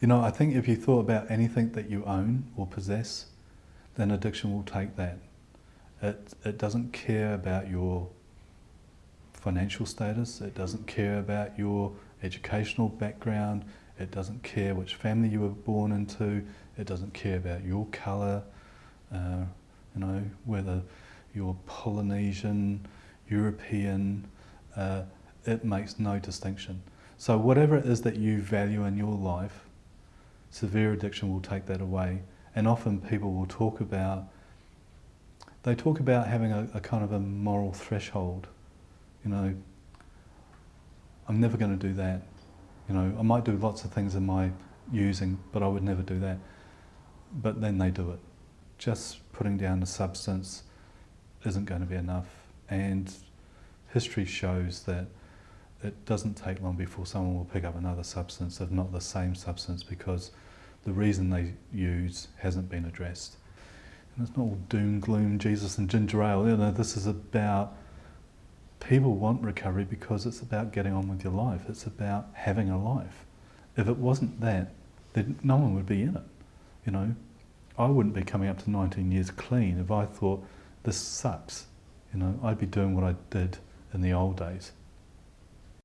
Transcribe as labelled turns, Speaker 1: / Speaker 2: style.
Speaker 1: You know, I think if you thought about anything that you own or possess, then addiction will take that. It, it doesn't care about your financial status, it doesn't care about your educational background, it doesn't care which family you were born into, it doesn't care about your colour, uh, you know, whether you're Polynesian, European, uh, it makes no distinction. So whatever it is that you value in your life, severe addiction will take that away. And often people will talk about, they talk about having a, a kind of a moral threshold. You know, I'm never going to do that. You know, I might do lots of things in my using, but I would never do that. But then they do it. Just putting down the substance isn't going to be enough. And history shows that it doesn't take long before someone will pick up another substance, if not the same substance, because the reason they use hasn't been addressed. And it's not all doom, gloom, Jesus and ginger ale. You know, this is about people want recovery because it's about getting on with your life. It's about having a life. If it wasn't that, then no one would be in it. You know, I wouldn't be coming up to 19 years clean if I thought this sucks. You know, I'd be doing what I did in the old days.